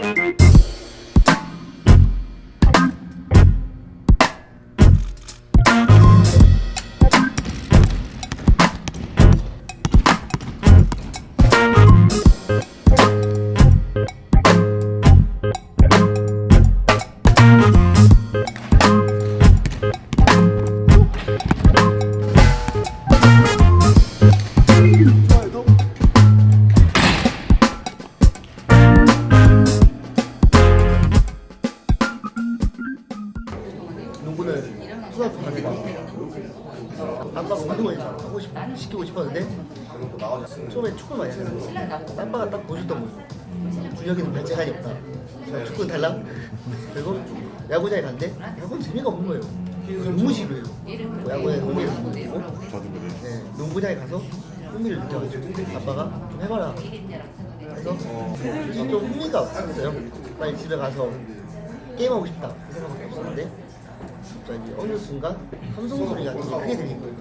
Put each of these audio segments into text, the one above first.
We'll be right back. 아빠가 운동을 하고 싶, 시키고 싶었는데 처음에 축구를 많이 했는데 아빠가 딱 보여줬던 거예요 준혁이는 별 재간이 없다 자, 축구는 달라 그리고 야구장에 갔는데 야구는 재미가 없는 거예요 너무 싫어요 뭐 야구에 못 느끼고 네, 농구장에 가서 흥미를 느껴가지고 아빠가 좀 해봐라 그래서 좀 흥미가 없었어요. 빨리 집에 가서 게임하고 싶다. 그 생각밖에 없었는데 갑자기 어느 순간 함성 소리가 되게 크게 들린 거예요.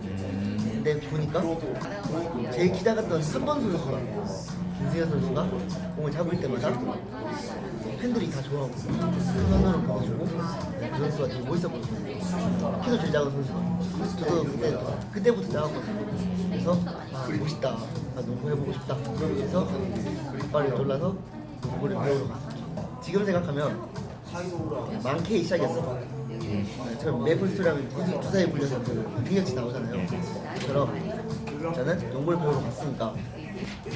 근데 보니까 제일 기다렸던 3번 선수랑 김승현 선수가 공을 잡을 때마다 팬들이 다 좋아하고 선언을 보여주고 네, 그 선수가 되게 멋있었거든요. 키도 제일 작은 선수가 저도 그때, 그때부터 나왔거든요. 그래서 아 멋있다. 아, 농구 해보고 싶다. 그래서 아빠를 놀라서 농구를 배우러 갔어요. 지금 생각하면 많게 시작이었어 저는 메이플스토리랑 주사에 불려서 그 능력치 나오잖아요. 그처럼 저는 농구를 배우러 갔으니까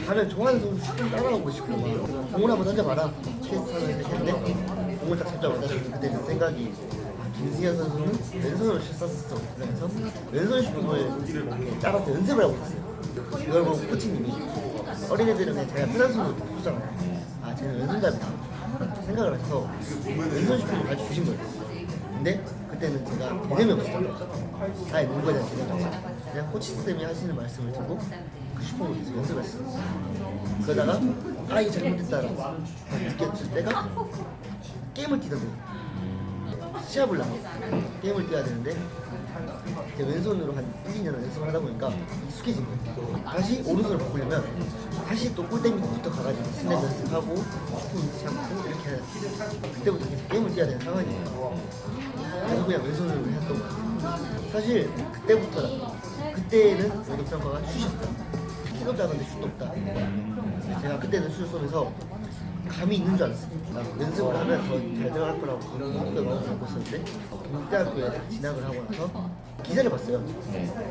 가면 좋아하는 선수 슈팅 따라가고 싶고 막 공을 한번 던져봐라. 캐스트하는 했는데 공을 딱 잡자마자 그때 그 생각이 아, 김승현 선수는 왼손으로 슛 쐈었어. 그러면서 왼손 이렇게 짜라서 연습을 하고 있었어요. 그걸 보고 코치님이 어린애들은 그냥 자기가 편한 손으로 쏘잖아요. 아 쟤는 왼손잡이다. 생각을 해서 왼손 슈팅을 가르쳐 주신 거예요 근데 그때는 제가 개념이 없었어요. 아예 농구에 대한 개념이 없어요 그냥 코치 쌤이 하시는 말씀을 듣고 그 슈퍼를 계속 연습했어요. 그러다가 아 이게 잘못됐다라고 느꼈을 때가 게임을 뛰던 거 시합을 나가 게임을 뛰어야 되는데 왼손으로 한 1, 2년 연습을 하다 보니까 익숙해진 거예요. 다시 오른손으로 바꾸려면 다시 또 골대 밑부터 가가지고 스냅 연습하고 슈팅 잡고 이렇게 해야 돼 그때부터 계속 게임을 뛰어야 되는 상황이에요. 그래서 그냥 왼손으로 했던 거예요. 사실 그때부터 그때는 오독평가가 슛이었다 키도 작은데 슛도 없다. 제가 그때는 슛을 쏘면서 감이 있는 줄 알았어요. 나 연습을 하면 더 잘 들어갈 거라고 그런 목표를 마음을 갖고 있었는데 국대학교에 딱 진학을 하고 나서 기사를 봤어요.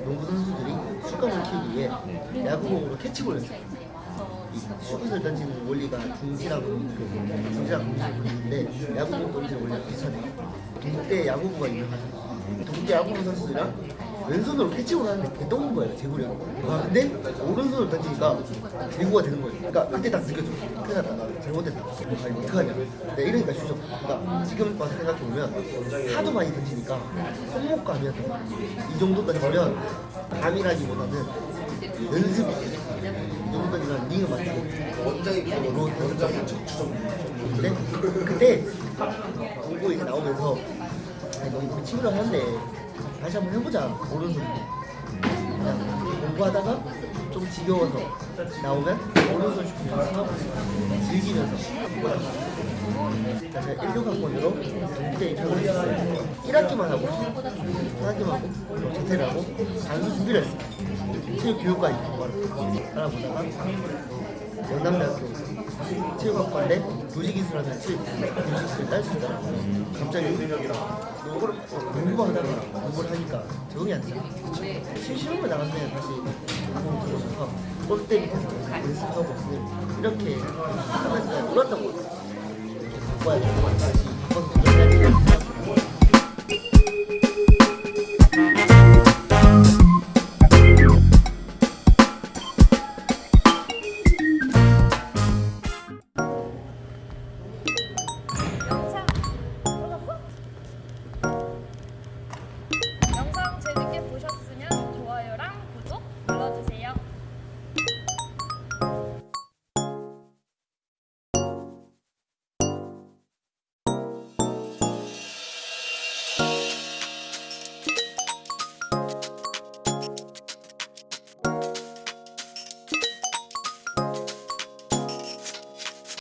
농구 선수들이 슛감을 키우기 위해 야구공으로 캐치볼 연습 이 슛을 던지는 원리가 중지랑 공지를 보는데 야구공 던지는 원리가 비슷하대요. 동대 야구부가 유명하죠 동대 야구부 선수들이랑 왼손으로 캐치볼 하는데 개똥인 거예요 제구력 아 근데 오른손으로 던지니까 제구가 되는 거예요. 그러니까 그때 딱 느껴져. 큰일 났다 나 잘못됐다. 아니 어떡하냐. 네, 이러니까 슛이 그러니까 지금 와서 생각해보면 하도 많이 던지니까 손목감이었던 거예요 이 정도 던지면 감이라기보다는 연습이 이 정도 던지면 링을 맞추고. 원장이 로 원장이 적추정 근데 그때 공부 이제 나오면서 아니 너 이거 친구랑 하는데 다시 한번 해보자. 오른손 그냥 공부하다가 좀 지겨워서 나오면 오른손 슈팅 연습하고 즐기면서. 제가 16학번으로 동대 입학을 했어요. 1학기만 하고 1학기만 하고 재퇴를 하고 단수 준비를 했어요. 체육 교육과에 알아보다가 영남대학교 체육학과인데 도시기술하면 체육 교육을 딸 수 있더라고요. 갑자기 농구를 농구만 하다가 농구를 하니까 적응이 안 돼요. 실시험을 나갔으면 다시. 운동 들어가서. 골대 밑에서 연습하고 이렇게 하면서 같아요. 바꿔야 돼